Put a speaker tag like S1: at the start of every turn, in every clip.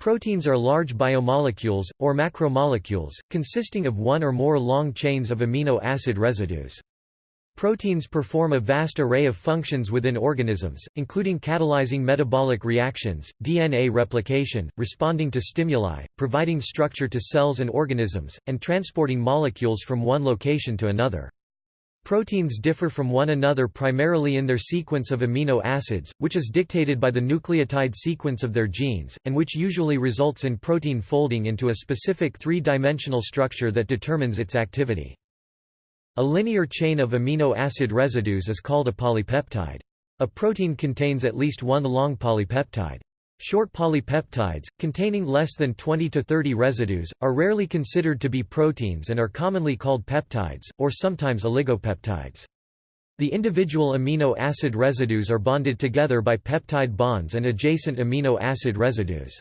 S1: Proteins are large biomolecules, or macromolecules, consisting of one or more long chains of amino acid residues. Proteins perform a vast array of functions within organisms, including catalyzing metabolic reactions, DNA replication, responding to stimuli, providing structure to cells and organisms, and transporting molecules from one location to another. Proteins differ from one another primarily in their sequence of amino acids, which is dictated by the nucleotide sequence of their genes, and which usually results in protein folding into a specific three-dimensional structure that determines its activity. A linear chain of amino acid residues is called a polypeptide. A protein contains at least one long polypeptide. Short polypeptides, containing less than 20 to 30 residues, are rarely considered to be proteins and are commonly called peptides, or sometimes oligopeptides. The individual amino acid residues are bonded together by peptide bonds and adjacent amino acid residues.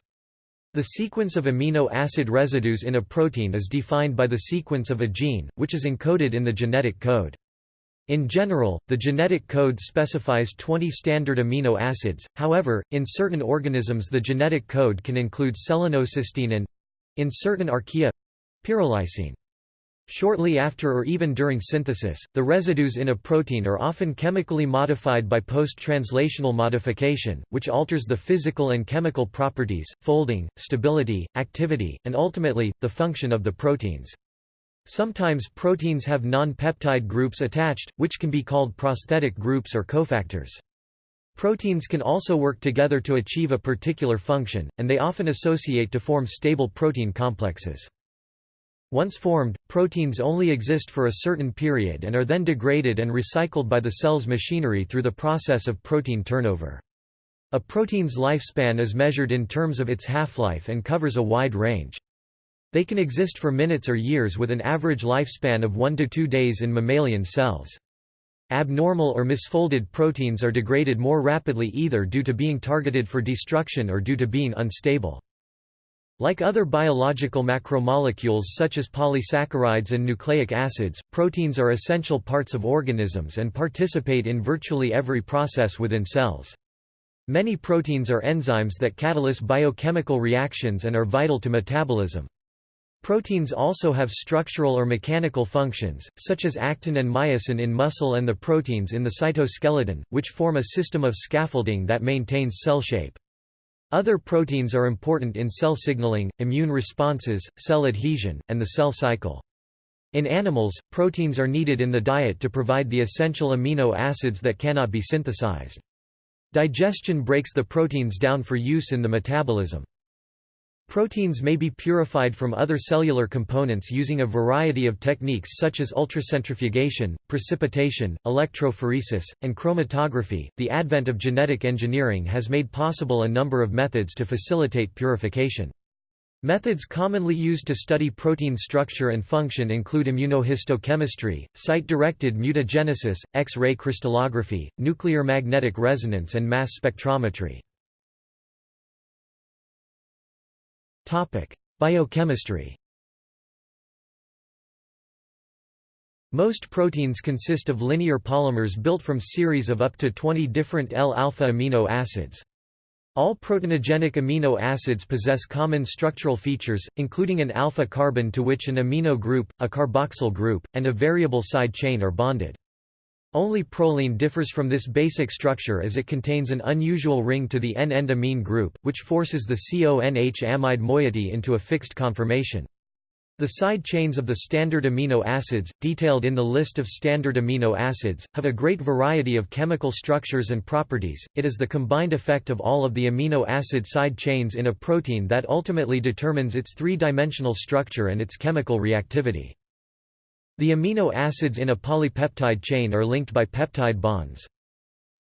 S1: The sequence of amino acid residues in a protein is defined by the sequence of a gene, which is encoded in the genetic code. In general, the genetic code specifies 20 standard amino acids, however, in certain organisms the genetic code can include selenocysteine and—in certain archaea—pyrrolysine. Shortly after or even during synthesis, the residues in a protein are often chemically modified by post-translational modification, which alters the physical and chemical properties, folding, stability, activity, and ultimately, the function of the proteins. Sometimes proteins have non-peptide groups attached, which can be called prosthetic groups or cofactors. Proteins can also work together to achieve a particular function, and they often associate to form stable protein complexes. Once formed, proteins only exist for a certain period and are then degraded and recycled by the cell's machinery through the process of protein turnover. A protein's lifespan is measured in terms of its half-life and covers a wide range. They can exist for minutes or years with an average lifespan of 1 to 2 days in mammalian cells. Abnormal or misfolded proteins are degraded more rapidly either due to being targeted for destruction or due to being unstable. Like other biological macromolecules such as polysaccharides and nucleic acids, proteins are essential parts of organisms and participate in virtually every process within cells. Many proteins are enzymes that catalyze biochemical reactions and are vital to metabolism. Proteins also have structural or mechanical functions, such as actin and myosin in muscle and the proteins in the cytoskeleton, which form a system of scaffolding that maintains cell shape. Other proteins are important in cell signaling, immune responses, cell adhesion, and the cell cycle. In animals, proteins are needed in the diet to provide the essential amino acids that cannot be synthesized. Digestion breaks the proteins down for use in the metabolism. Proteins may be purified from other cellular components using a variety of techniques such as ultracentrifugation, precipitation, electrophoresis, and chromatography. The advent of genetic engineering has made possible a number of methods to facilitate purification. Methods commonly used to study protein structure and function include immunohistochemistry, site-directed mutagenesis, X-ray crystallography, nuclear magnetic resonance and mass spectrometry. Biochemistry Most proteins consist of linear polymers built from series of up to 20 different L-alpha amino acids. All proteinogenic amino acids possess common structural features, including an alpha carbon to which an amino group, a carboxyl group, and a variable side chain are bonded. Only proline differs from this basic structure as it contains an unusual ring to the N-end amine group, which forces the CONH amide moiety into a fixed conformation. The side chains of the standard amino acids, detailed in the list of standard amino acids, have a great variety of chemical structures and properties. It is the combined effect of all of the amino acid side chains in a protein that ultimately determines its three-dimensional structure and its chemical reactivity. The amino acids in a polypeptide chain are linked by peptide bonds.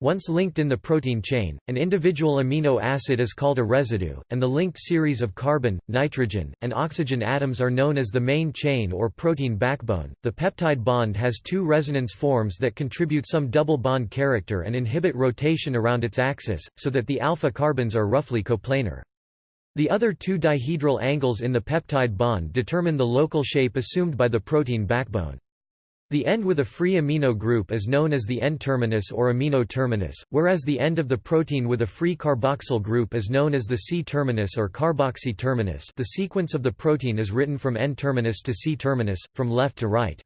S1: Once linked in the protein chain, an individual amino acid is called a residue, and the linked series of carbon, nitrogen, and oxygen atoms are known as the main chain or protein backbone. The peptide bond has two resonance forms that contribute some double bond character and inhibit rotation around its axis, so that the alpha carbons are roughly coplanar. The other two dihedral angles in the peptide bond determine the local shape assumed by the protein backbone. The end with a free amino group is known as the N-terminus or amino terminus, whereas the end of the protein with a free carboxyl group is known as the C-terminus or carboxy terminus the sequence of the protein is written from N-terminus to C-terminus, from left to right.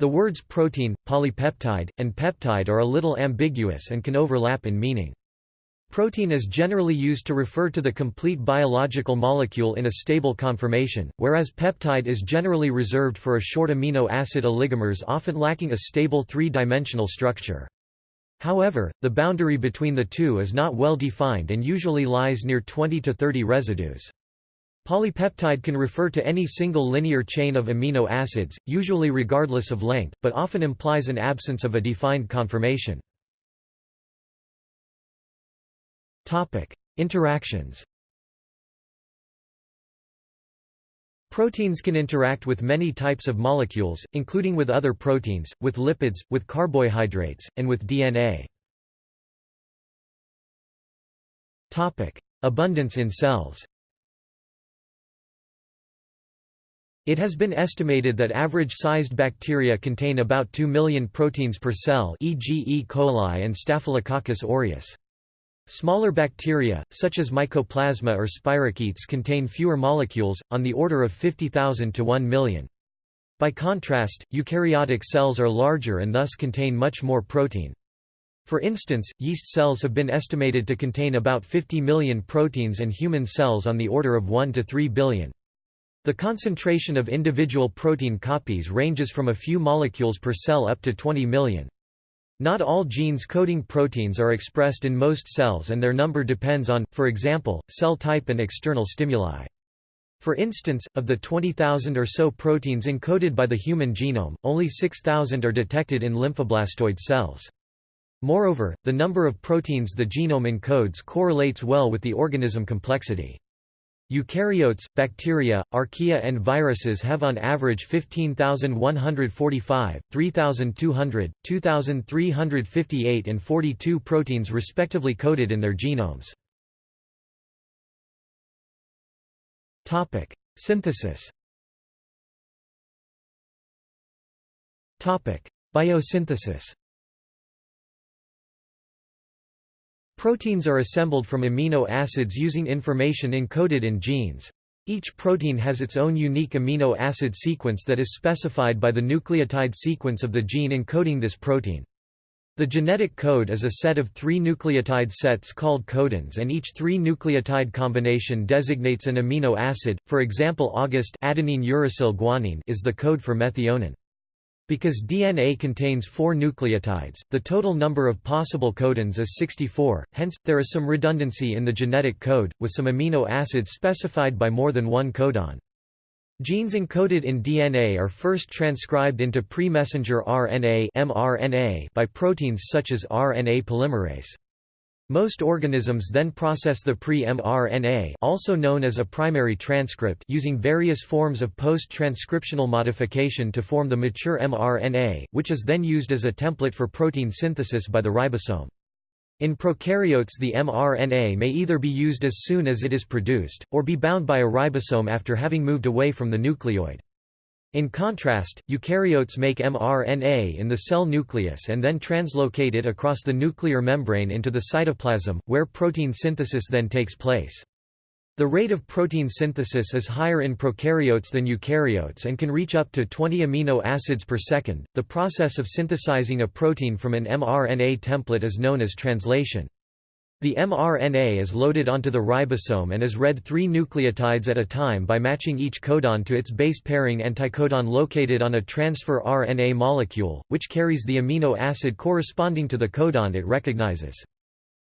S1: The words protein, polypeptide, and peptide are a little ambiguous and can overlap in meaning. Protein is generally used to refer to the complete biological molecule in a stable conformation, whereas peptide is generally reserved for a short amino acid oligomers often lacking a stable three-dimensional structure. However, the boundary between the two is not well defined and usually lies near 20 to 30 residues. Polypeptide can refer to any single linear chain of amino acids, usually regardless of length, but often implies an absence of a defined conformation. Topic: Interactions. Proteins can interact with many types of molecules, including with other proteins, with lipids, with carbohydrates, and with DNA. Topic: Abundance in cells. It has been estimated that average-sized bacteria contain about 2 million proteins per cell e.g. E. coli and Staphylococcus aureus. Smaller bacteria, such as Mycoplasma or spirochetes contain fewer molecules, on the order of 50,000 to 1 million. By contrast, eukaryotic cells are larger and thus contain much more protein. For instance, yeast cells have been estimated to contain about 50 million proteins and human cells on the order of 1 to 3 billion. The concentration of individual protein copies ranges from a few molecules per cell up to 20 million. Not all genes coding proteins are expressed in most cells and their number depends on, for example, cell type and external stimuli. For instance, of the 20,000 or so proteins encoded by the human genome, only 6,000 are detected in lymphoblastoid cells. Moreover, the number of proteins the genome encodes correlates well with the organism complexity. Eukaryotes, bacteria, archaea and viruses have on average 15,145, 3,200, 2,358 and 42 proteins respectively coded in their genomes. Synthesis Biosynthesis Proteins are assembled from amino acids using information encoded in genes. Each protein has its own unique amino acid sequence that is specified by the nucleotide sequence of the gene encoding this protein. The genetic code is a set of three nucleotide sets called codons and each three-nucleotide combination designates an amino acid, for example AUG adenine uracil guanine is the code for methionine. Because DNA contains four nucleotides, the total number of possible codons is 64, hence, there is some redundancy in the genetic code, with some amino acids specified by more than one codon. Genes encoded in DNA are first transcribed into pre-messenger RNA mRNA by proteins such as RNA polymerase. Most organisms then process the pre-mRNA also known as a primary transcript using various forms of post-transcriptional modification to form the mature mRNA, which is then used as a template for protein synthesis by the ribosome. In prokaryotes the mRNA may either be used as soon as it is produced, or be bound by a ribosome after having moved away from the nucleoid. In contrast, eukaryotes make mRNA in the cell nucleus and then translocate it across the nuclear membrane into the cytoplasm, where protein synthesis then takes place. The rate of protein synthesis is higher in prokaryotes than eukaryotes and can reach up to 20 amino acids per second. The process of synthesizing a protein from an mRNA template is known as translation. The mRNA is loaded onto the ribosome and is read three nucleotides at a time by matching each codon to its base pairing anticodon located on a transfer RNA molecule, which carries the amino acid corresponding to the codon it recognizes.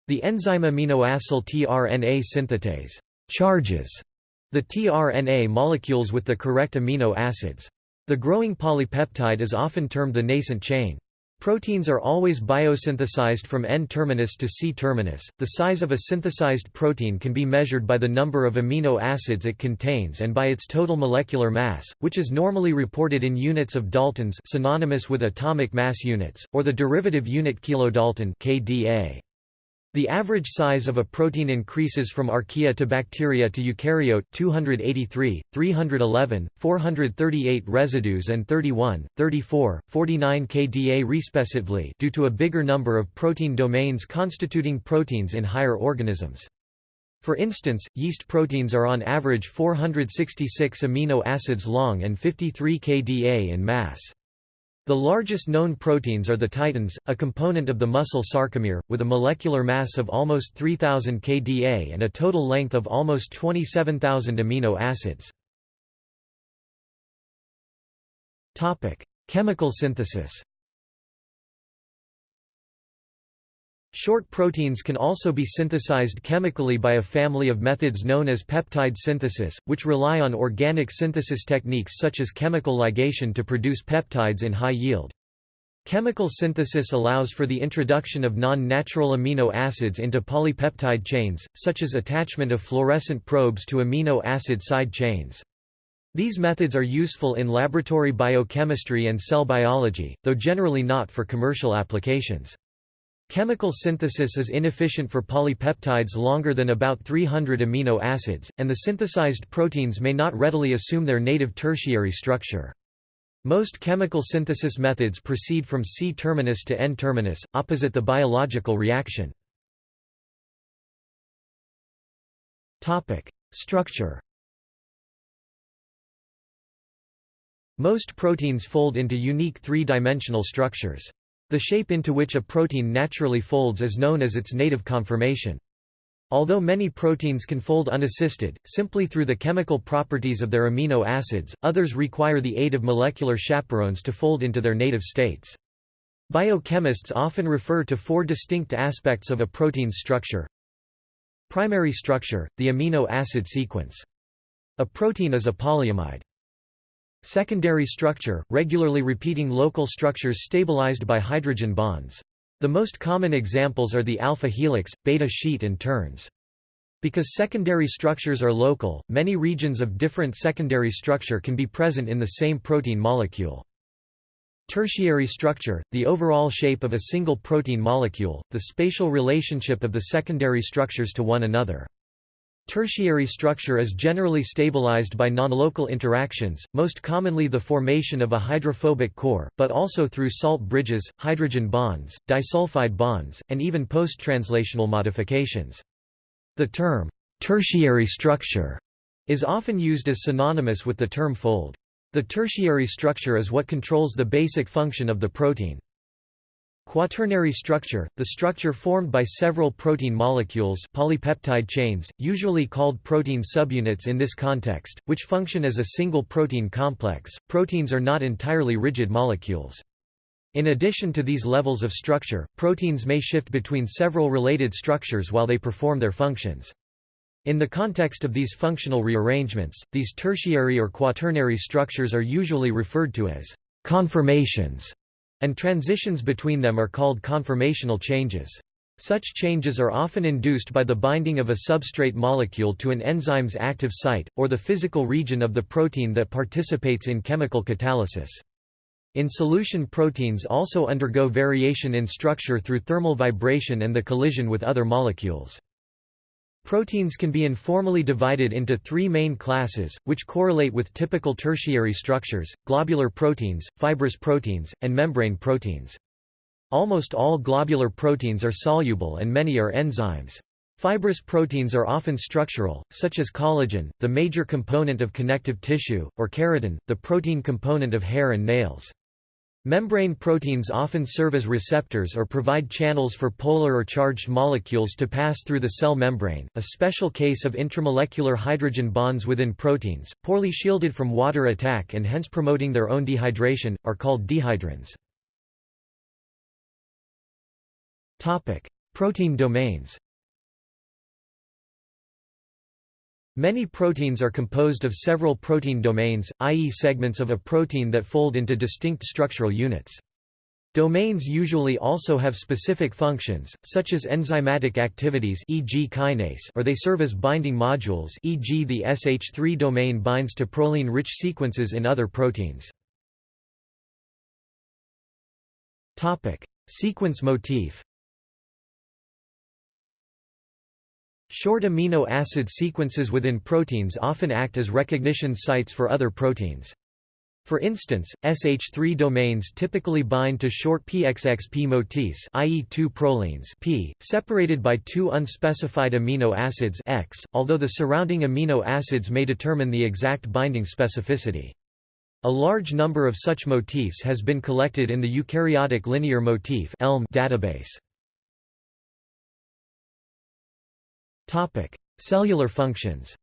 S1: The enzyme aminoacyl tRNA synthetase charges the tRNA molecules with the correct amino acids. The growing polypeptide is often termed the nascent chain. Proteins are always biosynthesized from N-terminus to C-terminus. The size of a synthesized protein can be measured by the number of amino acids it contains and by its total molecular mass, which is normally reported in units of daltons synonymous with atomic mass units, or the derivative unit kilodalton kDa. The average size of a protein increases from archaea to bacteria to eukaryote 283, 311, 438 residues and 31, 34, 49 kDa respectively due to a bigger number of protein domains constituting proteins in higher organisms. For instance, yeast proteins are on average 466 amino acids long and 53 kDa in mass. The largest known proteins are the titins, a component of the muscle sarcomere, with a molecular mass of almost 3000 kDa and a total length of almost 27,000 amino acids. Chemical synthesis Short proteins can also be synthesized chemically by a family of methods known as peptide synthesis, which rely on organic synthesis techniques such as chemical ligation to produce peptides in high yield. Chemical synthesis allows for the introduction of non-natural amino acids into polypeptide chains, such as attachment of fluorescent probes to amino acid side chains. These methods are useful in laboratory biochemistry and cell biology, though generally not for commercial applications. Chemical synthesis is inefficient for polypeptides longer than about 300 amino acids, and the synthesized proteins may not readily assume their native tertiary structure. Most chemical synthesis methods proceed from C-terminus to N-terminus, opposite the biological reaction. Structure Most proteins fold into unique three-dimensional structures. The shape into which a protein naturally folds is known as its native conformation. Although many proteins can fold unassisted, simply through the chemical properties of their amino acids, others require the aid of molecular chaperones to fold into their native states. Biochemists often refer to four distinct aspects of a protein's structure. Primary structure, the amino acid sequence. A protein is a polyamide. Secondary structure, regularly repeating local structures stabilized by hydrogen bonds. The most common examples are the alpha helix, beta sheet and turns. Because secondary structures are local, many regions of different secondary structure can be present in the same protein molecule. Tertiary structure, the overall shape of a single protein molecule, the spatial relationship of the secondary structures to one another. Tertiary structure is generally stabilized by nonlocal interactions, most commonly the formation of a hydrophobic core, but also through salt bridges, hydrogen bonds, disulfide bonds, and even post-translational modifications. The term, tertiary structure, is often used as synonymous with the term fold. The tertiary structure is what controls the basic function of the protein. Quaternary structure, the structure formed by several protein molecules polypeptide chains, usually called protein subunits in this context, which function as a single protein complex. Proteins are not entirely rigid molecules. In addition to these levels of structure, proteins may shift between several related structures while they perform their functions. In the context of these functional rearrangements, these tertiary or quaternary structures are usually referred to as conformations and transitions between them are called conformational changes. Such changes are often induced by the binding of a substrate molecule to an enzyme's active site, or the physical region of the protein that participates in chemical catalysis. In solution proteins also undergo variation in structure through thermal vibration and the collision with other molecules. Proteins can be informally divided into three main classes, which correlate with typical tertiary structures, globular proteins, fibrous proteins, and membrane proteins. Almost all globular proteins are soluble and many are enzymes. Fibrous proteins are often structural, such as collagen, the major component of connective tissue, or keratin, the protein component of hair and nails. Membrane proteins often serve as receptors or provide channels for polar or charged molecules to pass through the cell membrane, a special case of intramolecular hydrogen bonds within proteins, poorly shielded from water attack and hence promoting their own dehydration, are called dehydrins. Protein domains Many proteins are composed of several protein domains, i.e. segments of a protein that fold into distinct structural units. Domains usually also have specific functions, such as enzymatic activities e.g. kinase or they serve as binding modules e.g. the SH3 domain binds to proline-rich sequences in other proteins. Sequence motif Short amino acid sequences within proteins often act as recognition sites for other proteins. For instance, SH3 domains typically bind to short PXXP motifs i.e. two prolines P, separated by two unspecified amino acids X, although the surrounding amino acids may determine the exact binding specificity. A large number of such motifs has been collected in the Eukaryotic Linear Motif database. Cellular functions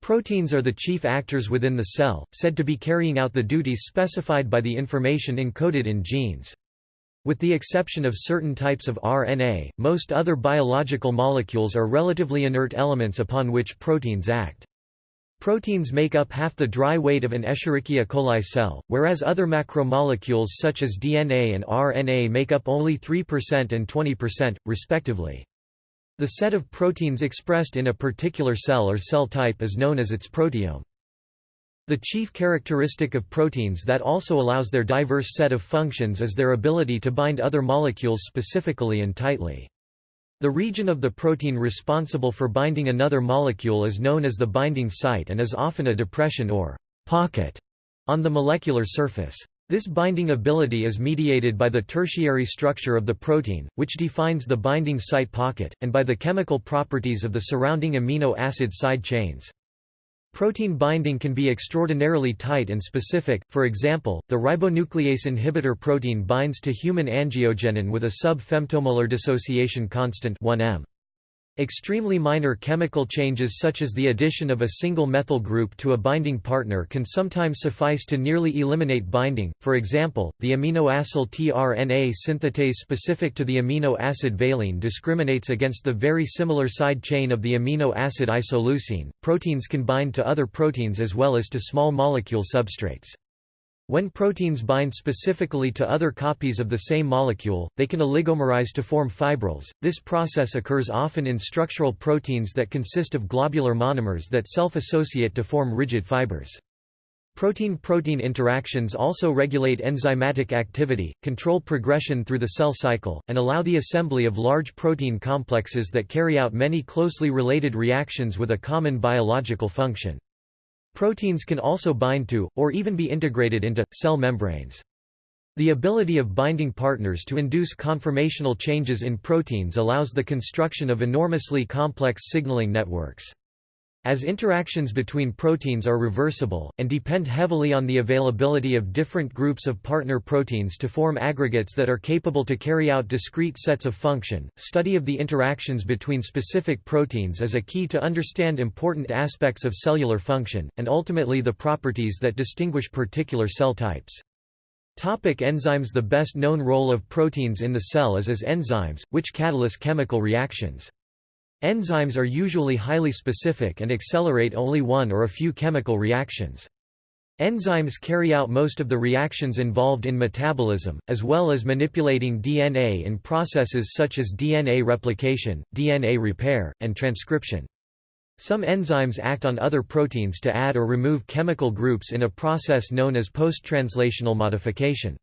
S1: Proteins are the chief actors within the cell, said to be carrying out the duties specified by the information encoded in genes. With the exception of certain types of RNA, most other biological molecules are relatively inert elements upon which proteins act. Proteins make up half the dry weight of an Escherichia coli cell, whereas other macromolecules such as DNA and RNA make up only 3% and 20%, respectively. The set of proteins expressed in a particular cell or cell type is known as its proteome. The chief characteristic of proteins that also allows their diverse set of functions is their ability to bind other molecules specifically and tightly. The region of the protein responsible for binding another molecule is known as the binding site and is often a depression or pocket on the molecular surface. This binding ability is mediated by the tertiary structure of the protein, which defines the binding site pocket, and by the chemical properties of the surrounding amino acid side chains. Protein binding can be extraordinarily tight and specific, for example, the ribonuclease inhibitor protein binds to human angiogenin with a sub-femtomolar dissociation constant 1m. Extremely minor chemical changes such as the addition of a single methyl group to a binding partner can sometimes suffice to nearly eliminate binding, for example, the aminoacyl tRNA synthetase specific to the amino acid valine discriminates against the very similar side chain of the amino acid isoleucine. Proteins can bind to other proteins as well as to small molecule substrates. When proteins bind specifically to other copies of the same molecule, they can oligomerize to form fibrils. This process occurs often in structural proteins that consist of globular monomers that self-associate to form rigid fibers. Protein-protein interactions also regulate enzymatic activity, control progression through the cell cycle, and allow the assembly of large protein complexes that carry out many closely related reactions with a common biological function. Proteins can also bind to, or even be integrated into, cell membranes. The ability of binding partners to induce conformational changes in proteins allows the construction of enormously complex signaling networks. As interactions between proteins are reversible, and depend heavily on the availability of different groups of partner proteins to form aggregates that are capable to carry out discrete sets of function, study of the interactions between specific proteins is a key to understand important aspects of cellular function, and ultimately the properties that distinguish particular cell types. Topic enzymes The best known role of proteins in the cell is as enzymes, which catalyze chemical reactions. Enzymes are usually highly specific and accelerate only one or a few chemical reactions. Enzymes carry out most of the reactions involved in metabolism, as well as manipulating DNA in processes such as DNA replication, DNA repair, and transcription. Some enzymes act on other proteins to add or remove chemical groups in a process known as post-translational modification.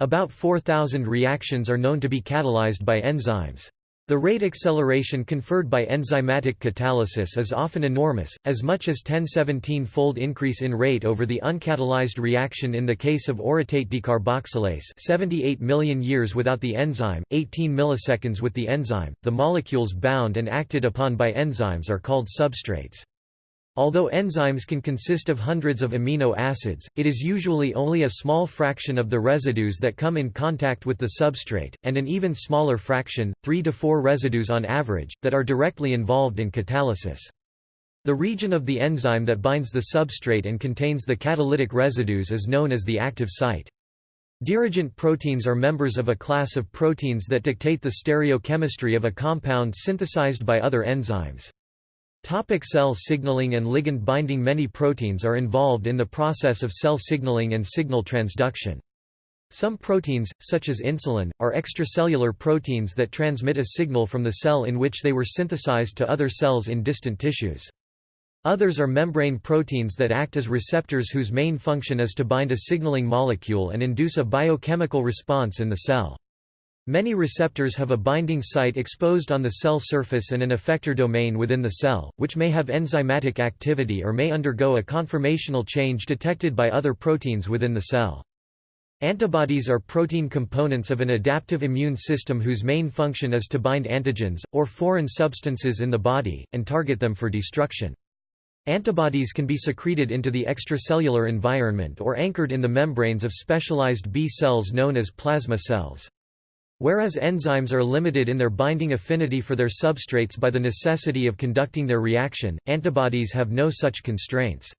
S1: About 4,000 reactions are known to be catalyzed by enzymes. The rate acceleration conferred by enzymatic catalysis is often enormous, as much as 1017-fold increase in rate over the uncatalyzed reaction in the case of orotate decarboxylase 78 million years without the enzyme, 18 milliseconds with the enzyme. The molecules bound and acted upon by enzymes are called substrates. Although enzymes can consist of hundreds of amino acids, it is usually only a small fraction of the residues that come in contact with the substrate, and an even smaller fraction, 3 to 4 residues on average, that are directly involved in catalysis. The region of the enzyme that binds the substrate and contains the catalytic residues is known as the active site. Dirigent proteins are members of a class of proteins that dictate the stereochemistry of a compound synthesized by other enzymes. Topic cell signaling and ligand binding Many proteins are involved in the process of cell signaling and signal transduction. Some proteins, such as insulin, are extracellular proteins that transmit a signal from the cell in which they were synthesized to other cells in distant tissues. Others are membrane proteins that act as receptors whose main function is to bind a signaling molecule and induce a biochemical response in the cell. Many receptors have a binding site exposed on the cell surface and an effector domain within the cell, which may have enzymatic activity or may undergo a conformational change detected by other proteins within the cell. Antibodies are protein components of an adaptive immune system whose main function is to bind antigens, or foreign substances in the body, and target them for destruction. Antibodies can be secreted into the extracellular environment or anchored in the membranes of specialized B cells known as plasma cells. Whereas enzymes are limited in their binding affinity for their substrates by the necessity of conducting their reaction, antibodies have no such constraints.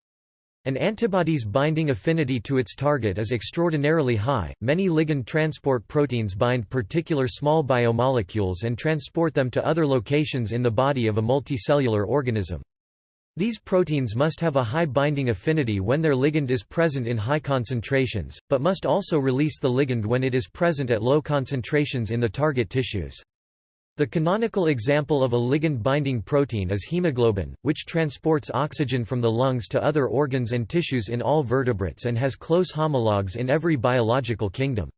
S1: An antibody's binding affinity to its target is extraordinarily high. Many ligand transport proteins bind particular small biomolecules and transport them to other locations in the body of a multicellular organism. These proteins must have a high binding affinity when their ligand is present in high concentrations, but must also release the ligand when it is present at low concentrations in the target tissues. The canonical example of a ligand-binding protein is hemoglobin, which transports oxygen from the lungs to other organs and tissues in all vertebrates and has close homologs in every biological kingdom.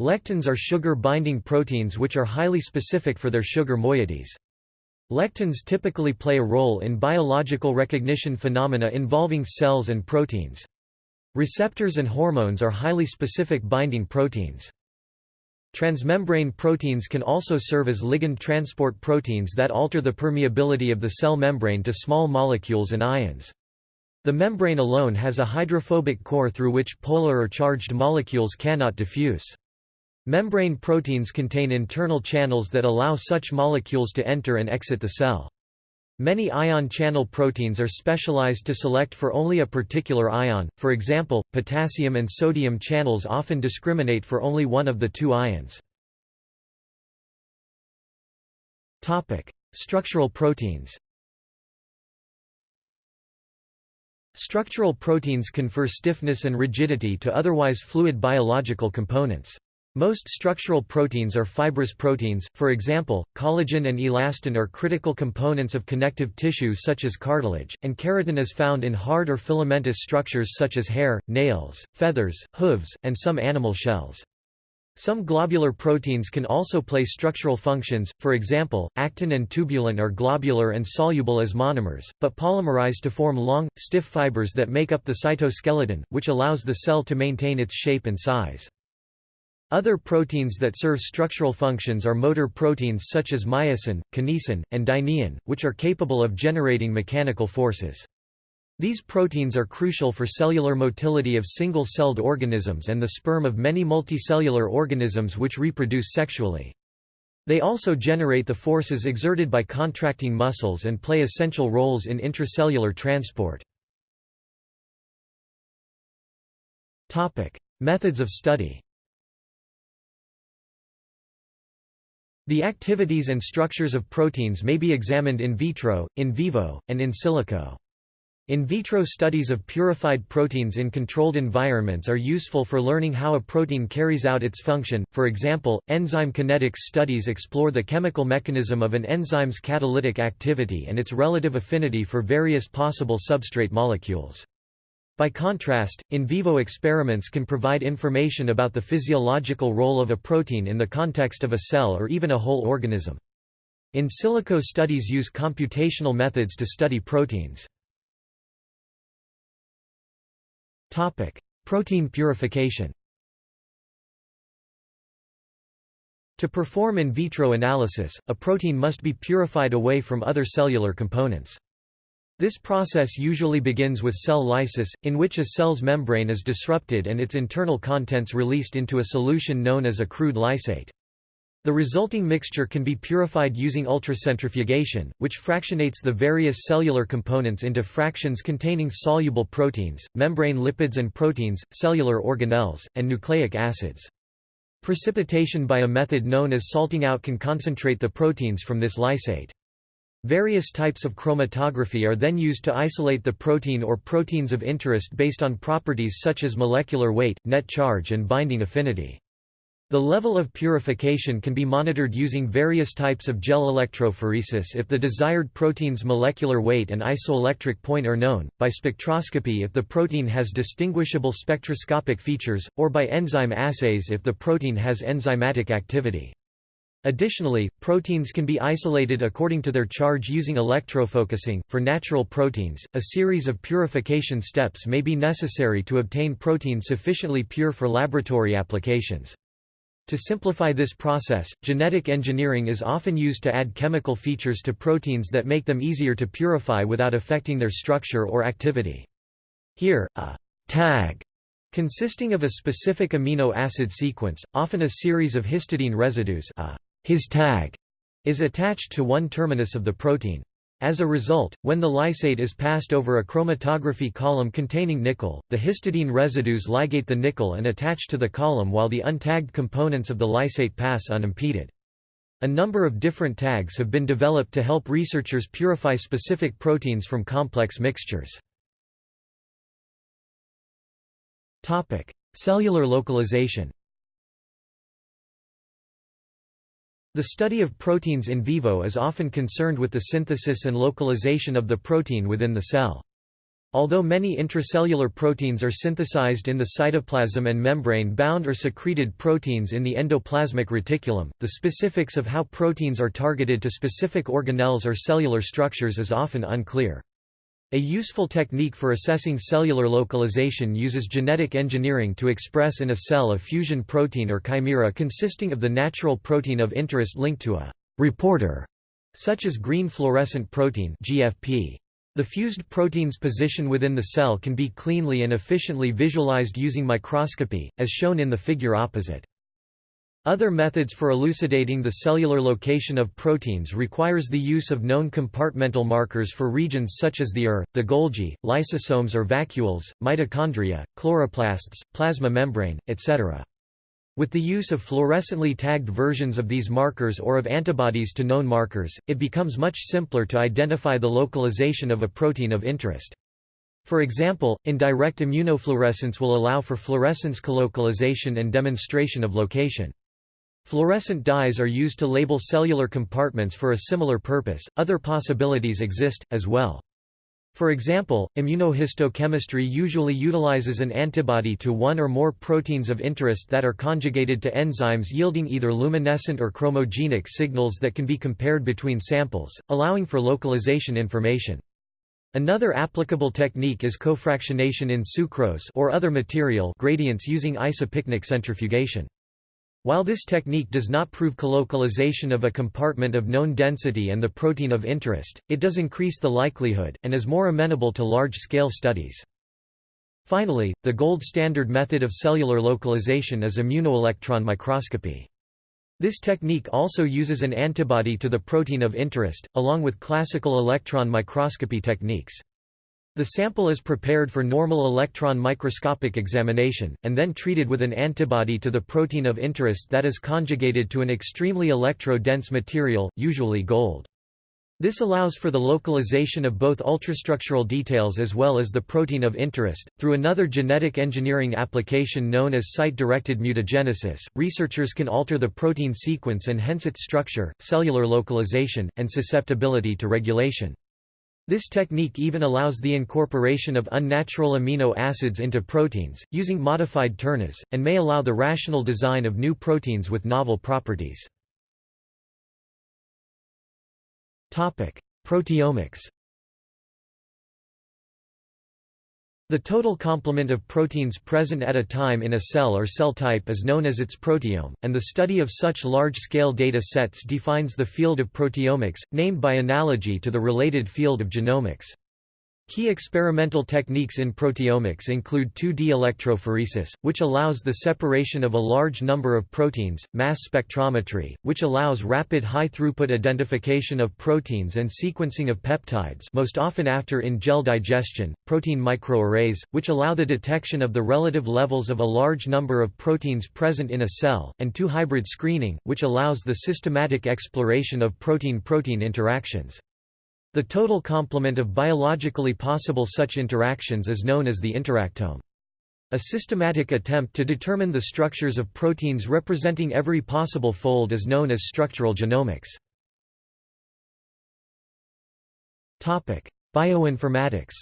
S1: Lectins are sugar-binding proteins which are highly specific for their sugar moieties. Lectins typically play a role in biological recognition phenomena involving cells and proteins. Receptors and hormones are highly specific binding proteins. Transmembrane proteins can also serve as ligand transport proteins that alter the permeability of the cell membrane to small molecules and ions. The membrane alone has a hydrophobic core through which polar or charged molecules cannot diffuse. Membrane proteins contain internal channels that allow such molecules to enter and exit the cell. Many ion channel proteins are specialized to select for only a particular ion, for example, potassium and sodium channels often discriminate for only one of the two ions. Structural proteins Structural proteins confer stiffness and rigidity to otherwise fluid biological components. Most structural proteins are fibrous proteins, for example, collagen and elastin are critical components of connective tissue such as cartilage, and keratin is found in hard or filamentous structures such as hair, nails, feathers, hooves, and some animal shells. Some globular proteins can also play structural functions, for example, actin and tubulin are globular and soluble as monomers, but polymerize to form long, stiff fibers that make up the cytoskeleton, which allows the cell to maintain its shape and size. Other proteins that serve structural functions are motor proteins such as myosin, kinesin, and dynein, which are capable of generating mechanical forces. These proteins are crucial for cellular motility of single-celled organisms and the sperm of many multicellular organisms which reproduce sexually. They also generate the forces exerted by contracting muscles and play essential roles in intracellular transport. Methods of study The activities and structures of proteins may be examined in vitro, in vivo, and in silico. In vitro studies of purified proteins in controlled environments are useful for learning how a protein carries out its function, for example, enzyme kinetics studies explore the chemical mechanism of an enzyme's catalytic activity and its relative affinity for various possible substrate molecules. By contrast, in vivo experiments can provide information about the physiological role of a protein in the context of a cell or even a whole organism. In silico studies use computational methods to study proteins. Topic: Protein purification To perform in vitro analysis, a protein must be purified away from other cellular components. This process usually begins with cell lysis, in which a cell's membrane is disrupted and its internal contents released into a solution known as a crude lysate. The resulting mixture can be purified using ultracentrifugation, which fractionates the various cellular components into fractions containing soluble proteins, membrane lipids and proteins, cellular organelles, and nucleic acids. Precipitation by a method known as salting out can concentrate the proteins from this lysate. Various types of chromatography are then used to isolate the protein or proteins of interest based on properties such as molecular weight, net charge and binding affinity. The level of purification can be monitored using various types of gel electrophoresis if the desired protein's molecular weight and isoelectric point are known, by spectroscopy if the protein has distinguishable spectroscopic features, or by enzyme assays if the protein has enzymatic activity. Additionally, proteins can be isolated according to their charge using electrofocusing. For natural proteins, a series of purification steps may be necessary to obtain protein sufficiently pure for laboratory applications. To simplify this process, genetic engineering is often used to add chemical features to proteins that make them easier to purify without affecting their structure or activity. Here, a tag consisting of a specific amino acid sequence, often a series of histidine residues a his tag, is attached to one terminus of the protein. As a result, when the lysate is passed over a chromatography column containing nickel, the histidine residues ligate the nickel and attach to the column while the untagged components of the lysate pass unimpeded. A number of different tags have been developed to help researchers purify specific proteins from complex mixtures. Cellular localization The study of proteins in vivo is often concerned with the synthesis and localization of the protein within the cell. Although many intracellular proteins are synthesized in the cytoplasm and membrane-bound or secreted proteins in the endoplasmic reticulum, the specifics of how proteins are targeted to specific organelles or cellular structures is often unclear. A useful technique for assessing cellular localization uses genetic engineering to express in a cell a fusion protein or chimera consisting of the natural protein of interest linked to a reporter, such as green fluorescent protein GFP. The fused protein's position within the cell can be cleanly and efficiently visualized using microscopy, as shown in the figure opposite. Other methods for elucidating the cellular location of proteins requires the use of known compartmental markers for regions such as the ER, the Golgi, lysosomes or vacuoles, mitochondria, chloroplasts, plasma membrane, etc. With the use of fluorescently tagged versions of these markers or of antibodies to known markers, it becomes much simpler to identify the localization of a protein of interest. For example, indirect immunofluorescence will allow for fluorescence colocalization and demonstration of location. Fluorescent dyes are used to label cellular compartments for a similar purpose. Other possibilities exist, as well. For example, immunohistochemistry usually utilizes an antibody to one or more proteins of interest that are conjugated to enzymes yielding either luminescent or chromogenic signals that can be compared between samples, allowing for localization information. Another applicable technique is cofractionation in sucrose or other material gradients using isopycnic centrifugation. While this technique does not prove colocalization of a compartment of known density and the protein of interest, it does increase the likelihood, and is more amenable to large-scale studies. Finally, the gold standard method of cellular localization is immunoelectron microscopy. This technique also uses an antibody to the protein of interest, along with classical electron microscopy techniques. The sample is prepared for normal electron microscopic examination, and then treated with an antibody to the protein of interest that is conjugated to an extremely electro-dense material, usually gold. This allows for the localization of both ultrastructural details as well as the protein of interest. Through another genetic engineering application known as site-directed mutagenesis, researchers can alter the protein sequence and hence its structure, cellular localization, and susceptibility to regulation. This technique even allows the incorporation of unnatural amino acids into proteins, using modified tRNAs, and may allow the rational design of new proteins with novel properties. Proteomics The total complement of proteins present at a time in a cell or cell type is known as its proteome, and the study of such large-scale data sets defines the field of proteomics, named by analogy to the related field of genomics. Key experimental techniques in proteomics include 2D electrophoresis, which allows the separation of a large number of proteins, mass spectrometry, which allows rapid high-throughput identification of proteins and sequencing of peptides most often after in-gel digestion, protein microarrays, which allow the detection of the relative levels of a large number of proteins present in a cell, and 2-hybrid screening, which allows the systematic exploration of protein-protein interactions. The total complement of biologically possible such interactions is known as the interactome. A systematic attempt to determine the structures of proteins representing every possible fold is known as structural genomics. Bioinformatics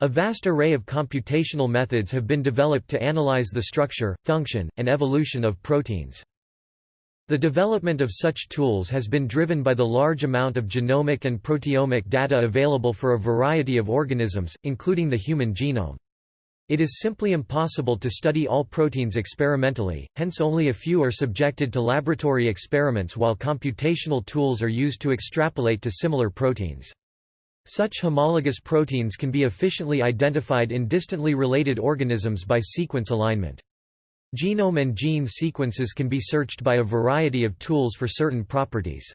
S1: A vast array of computational methods have been developed to analyze the structure, function, and evolution of proteins. The development of such tools has been driven by the large amount of genomic and proteomic data available for a variety of organisms, including the human genome. It is simply impossible to study all proteins experimentally, hence only a few are subjected to laboratory experiments while computational tools are used to extrapolate to similar proteins. Such homologous proteins can be efficiently identified in distantly related organisms by sequence alignment. Genome and gene sequences can be searched by a variety of tools for certain properties.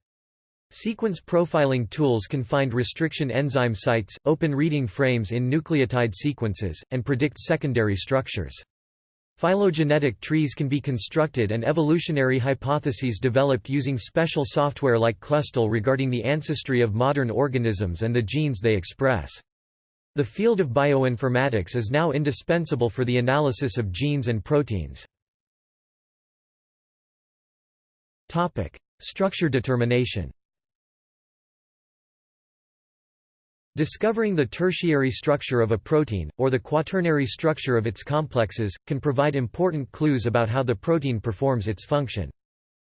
S1: Sequence profiling tools can find restriction enzyme sites, open reading frames in nucleotide sequences, and predict secondary structures. Phylogenetic trees can be constructed and evolutionary hypotheses developed using special software like Clustal regarding the ancestry of modern organisms and the genes they express. The field of bioinformatics is now indispensable for the analysis of genes and proteins. Topic: Structure determination Discovering the tertiary structure of a protein, or the quaternary structure of its complexes, can provide important clues about how the protein performs its function.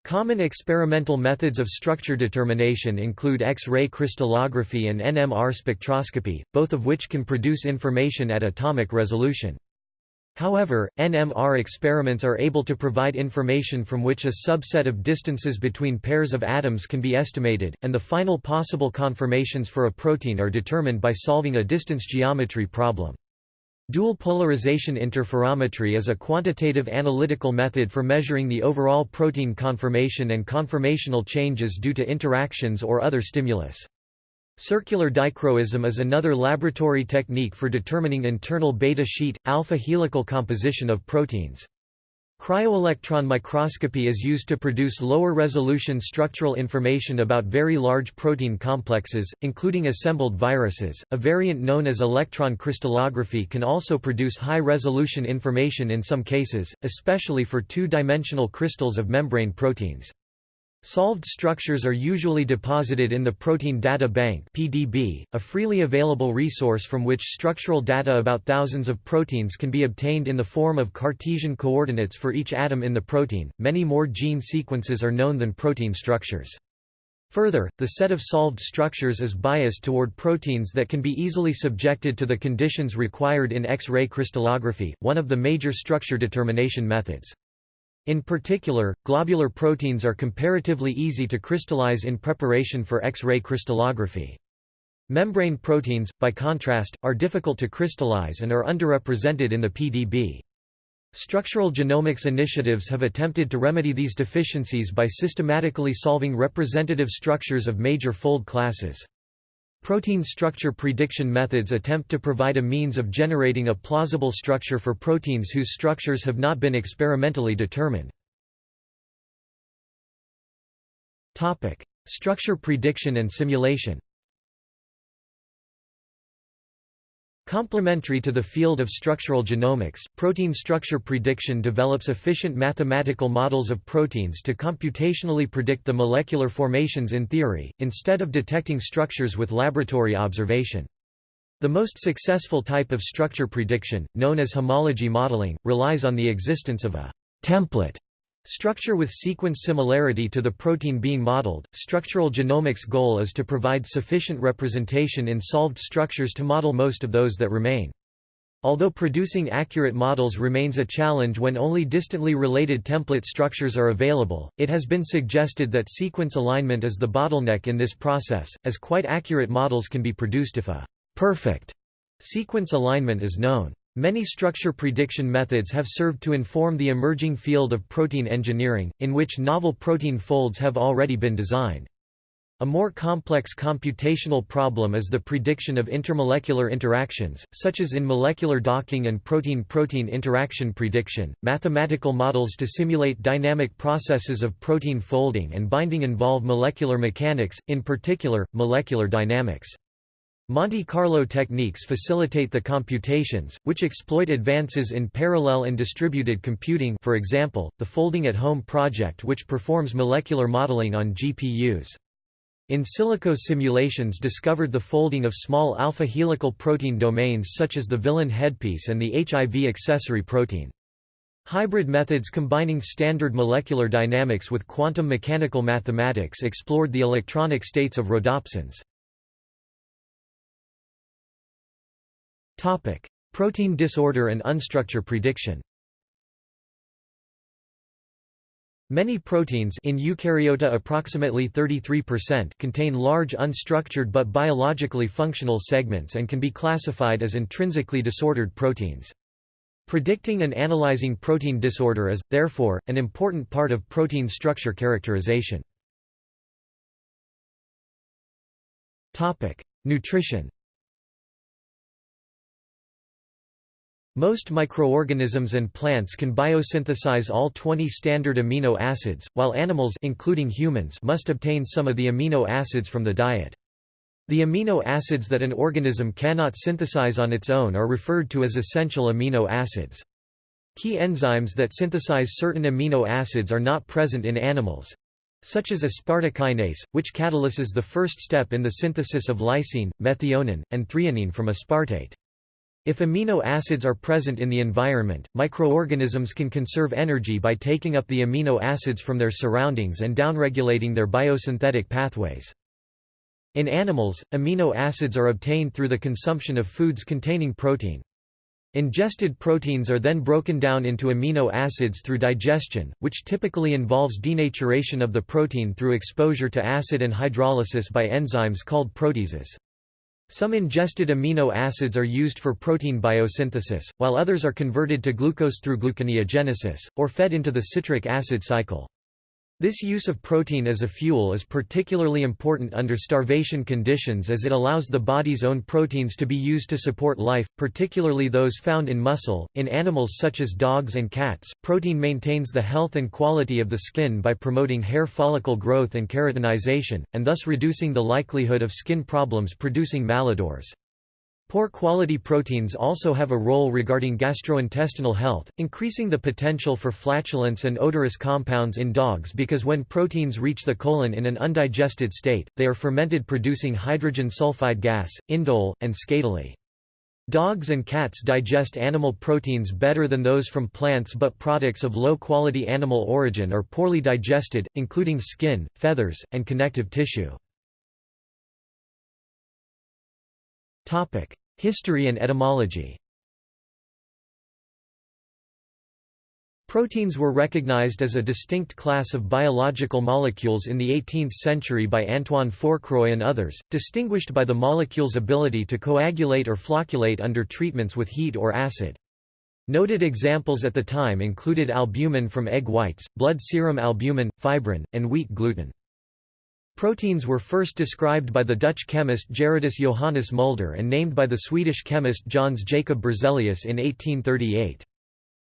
S1: Common experimental methods of structure determination include X-ray crystallography and NMR spectroscopy, both of which can produce information at atomic resolution. However, NMR experiments are able to provide information from which a subset of distances between pairs of atoms can be estimated, and the final possible conformations for a protein are determined by solving a distance geometry problem. Dual polarization interferometry is a quantitative analytical method for measuring the overall protein conformation and conformational changes due to interactions or other stimulus. Circular dichroism is another laboratory technique for determining internal beta sheet, alpha helical composition of proteins. Cryo-electron microscopy is used to produce lower-resolution structural information about very large protein complexes, including assembled viruses. A variant known as electron crystallography can also produce high-resolution information in some cases, especially for two-dimensional crystals of membrane proteins. Solved structures are usually deposited in the Protein Data Bank (PDB), a freely available resource from which structural data about thousands of proteins can be obtained in the form of Cartesian coordinates for each atom in the protein. Many more gene sequences are known than protein structures. Further, the set of solved structures is biased toward proteins that can be easily subjected to the conditions required in X-ray crystallography, one of the major structure determination methods. In particular, globular proteins are comparatively easy to crystallize in preparation for X-ray crystallography. Membrane proteins, by contrast, are difficult to crystallize and are underrepresented in the PDB. Structural genomics initiatives have attempted to remedy these deficiencies by systematically solving representative structures of major fold classes. Protein structure prediction methods attempt to provide a means of generating a plausible structure for proteins whose structures have not been experimentally determined. Structure prediction and simulation Complementary to the field of structural genomics, protein structure prediction develops efficient mathematical models of proteins to computationally predict the molecular formations in theory, instead of detecting structures with laboratory observation. The most successful type of structure prediction, known as homology modeling, relies on the existence of a template Structure with sequence similarity to the protein being modeled. Structural genomics' goal is to provide sufficient representation in solved structures to model most of those that remain. Although producing accurate models remains a challenge when only distantly related template structures are available, it has been suggested that sequence alignment is the bottleneck in this process, as quite accurate models can be produced if a perfect sequence alignment is known. Many structure prediction methods have served to inform the emerging field of protein engineering, in which novel protein folds have already been designed. A more complex computational problem is the prediction of intermolecular interactions, such as in molecular docking and protein-protein interaction prediction. Mathematical models to simulate dynamic processes of protein folding and binding involve molecular mechanics, in particular, molecular dynamics. Monte Carlo techniques facilitate the computations, which exploit advances in parallel and distributed computing for example, the Folding at Home project which performs molecular modeling on GPUs. In silico simulations discovered the folding of small alpha helical protein domains such as the villin headpiece and the HIV accessory protein. Hybrid methods combining standard molecular dynamics with quantum mechanical mathematics explored the electronic states of rhodopsins. Topic: Protein disorder and unstructure prediction. Many proteins in eukaryota approximately 33% contain large unstructured but biologically functional segments and can be classified as intrinsically disordered proteins. Predicting and analyzing protein disorder is, therefore, an important part of protein structure characterization. Nutrition Most microorganisms and plants can biosynthesize all 20 standard amino acids, while animals including humans must obtain some of the amino acids from the diet. The amino acids that an organism cannot synthesize on its own are referred to as essential amino acids. Key enzymes that synthesize certain amino acids are not present in animals, such as aspartokinase, which catalyses the first step in the synthesis of lysine, methionine, and threonine from aspartate. If amino acids are present in the environment, microorganisms can conserve energy by taking up the amino acids from their surroundings and downregulating their biosynthetic pathways. In animals, amino acids are obtained through the consumption of foods containing protein. Ingested proteins are then broken down into amino acids through digestion, which typically involves denaturation of the protein through exposure to acid and hydrolysis by enzymes called proteases. Some ingested amino acids are used for protein biosynthesis, while others are converted to glucose through gluconeogenesis, or fed into the citric acid cycle. This use of protein as a fuel is particularly important under starvation conditions as it allows the body's own proteins to be used to support life, particularly those found in muscle. In animals such as dogs and cats, protein maintains the health and quality of the skin by promoting hair follicle growth and keratinization, and thus reducing the likelihood of skin problems producing malodors. Poor quality proteins also have a role regarding gastrointestinal health, increasing the potential for flatulence and odorous compounds in dogs because when proteins reach the colon in an undigested state, they are fermented producing hydrogen sulfide gas, indole, and skatole. Dogs and cats digest animal proteins better than those from plants but products of low-quality animal origin are poorly digested, including skin, feathers, and connective tissue. History and etymology Proteins were recognized as a distinct class of biological molecules in the 18th century by Antoine Fourcroy and others, distinguished by the molecule's ability to coagulate or flocculate under treatments with heat or acid. Noted examples at the time included albumin from egg whites, blood serum albumin, fibrin, and wheat gluten. Proteins were first described by the Dutch chemist Gerardus Johannes Mulder and named by the Swedish chemist Jöns Jacob Berzelius in 1838.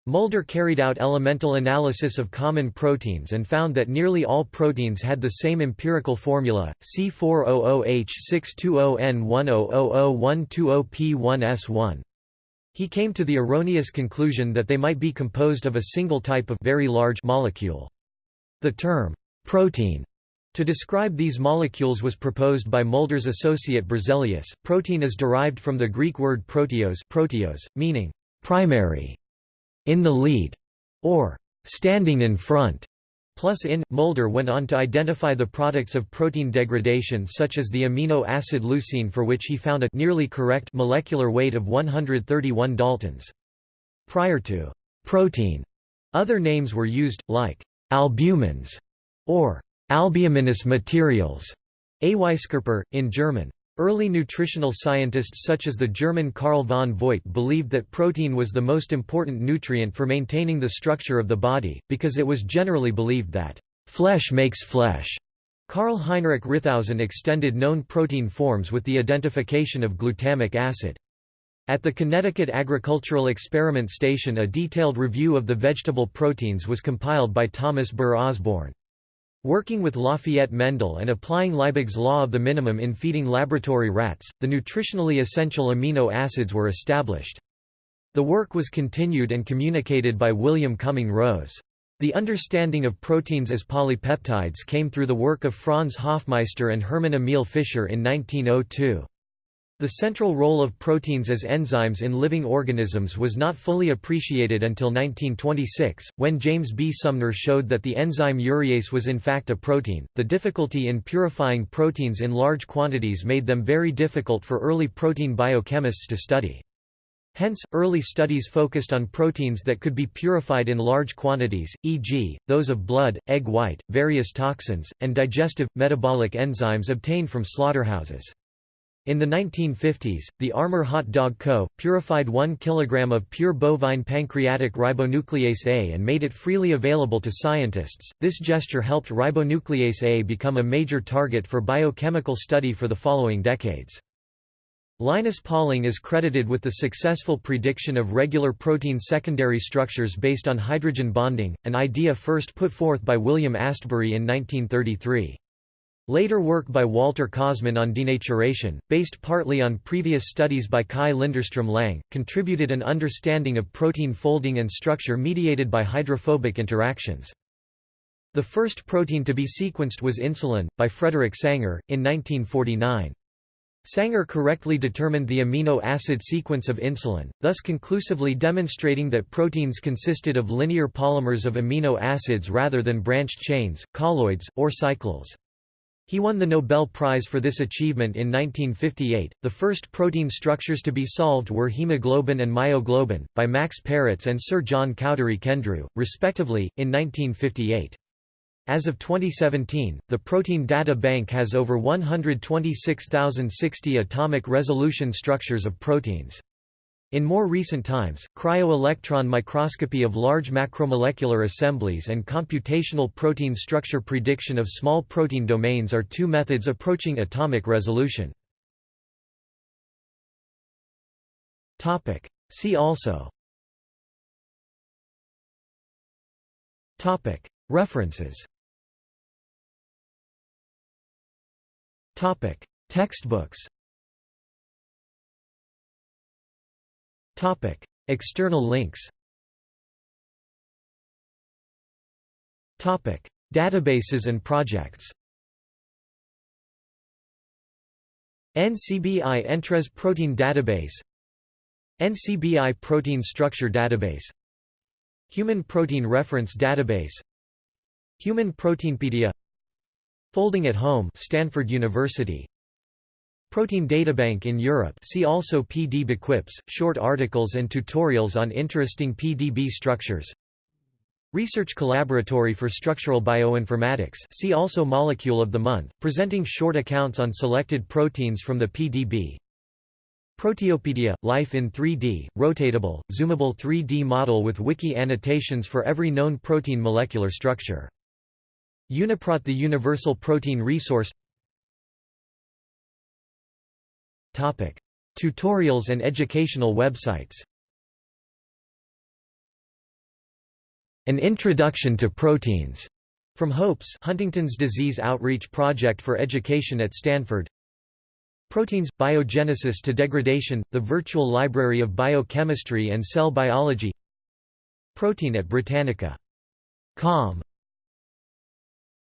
S1: Mulder carried out elemental analysis of common proteins and found that nearly all proteins had the same empirical formula, C400H620N100012O P1S1. He came to the erroneous conclusion that they might be composed of a single type of very large molecule. The term, protein to describe these molecules was proposed by Mulder's associate Berzelius. Protein is derived from the Greek word proteos, proteos meaning primary, in the lead, or standing in front. Plus in, Mulder went on to identify the products of protein degradation such as the amino acid leucine for which he found a nearly correct molecular weight of 131 daltons. Prior to protein, other names were used, like albumins or Albuminous materials, Eiweißkörper, in German. Early nutritional scientists such as the German Carl von Voit believed that protein was the most important nutrient for maintaining the structure of the body, because it was generally believed that, "...flesh makes flesh." Karl Heinrich Ritthausen extended known protein forms with the identification of glutamic acid. At the Connecticut Agricultural Experiment Station a detailed review of the vegetable proteins was compiled by Thomas Burr Osborne. Working with Lafayette Mendel and applying Liebig's law of the minimum in feeding laboratory rats, the nutritionally essential amino acids were established. The work was continued and communicated by William Cumming Rose. The understanding of proteins as polypeptides came through the work of Franz Hofmeister and Hermann Emil Fischer in 1902. The central role of proteins as enzymes in living organisms was not fully appreciated until 1926, when James B. Sumner showed that the enzyme urease was in fact a protein. The difficulty in purifying proteins in large quantities made them very difficult for early protein biochemists to study. Hence, early studies focused on proteins that could be purified in large quantities, e.g., those of blood, egg white, various toxins, and digestive, metabolic enzymes obtained from slaughterhouses. In the 1950s, the Armour Hot Dog Co. purified 1 kg of pure bovine pancreatic ribonuclease A and made it freely available to scientists. This gesture helped ribonuclease A become a major target for biochemical study for the following decades. Linus Pauling is credited with the successful prediction of regular protein secondary structures based on hydrogen bonding, an idea first put forth by William Astbury in 1933. Later work by Walter Kauzmann on denaturation, based partly on previous studies by Kaj Linderstrom Lang, contributed an understanding of protein folding and structure mediated by hydrophobic interactions. The first protein to be sequenced was insulin, by Frederick Sanger, in 1949. Sanger correctly determined the amino acid sequence of insulin, thus conclusively demonstrating that proteins consisted of linear polymers of amino acids rather than branched chains, colloids, or cycles. He won the Nobel Prize for this achievement in 1958. The first protein structures to be solved were hemoglobin and myoglobin, by Max Perutz and Sir John Cowdery Kendrew, respectively, in 1958. As of 2017, the Protein Data Bank has over 126,060 atomic resolution structures of proteins. In more recent times, cryo-electron microscopy of large macromolecular assemblies and computational protein structure prediction of small protein domains are two methods approaching atomic resolution. See also. References. Textbooks Topic: External links. Topic: Databases and projects. NCBI Entrez Protein Database. NCBI Protein Structure Database. Human Protein Reference Database. Human Proteinpedia. Folding at Home Stanford University Protein Databank in Europe. See also PDBQuips, short articles and tutorials on interesting PDB structures. Research Collaboratory for Structural Bioinformatics. See also Molecule of the Month, presenting short accounts on selected proteins from the PDB Proteopedia – Life in 3D, rotatable, zoomable 3D model with wiki annotations for every known protein molecular structure. Uniprot the Universal Protein Resource Topic: Tutorials and educational websites. An Introduction to Proteins from HOPES Huntington's Disease Outreach Project for Education at Stanford. Proteins – Biogenesis to Degradation – The Virtual Library of Biochemistry and Cell Biology Protein at Britannica. Com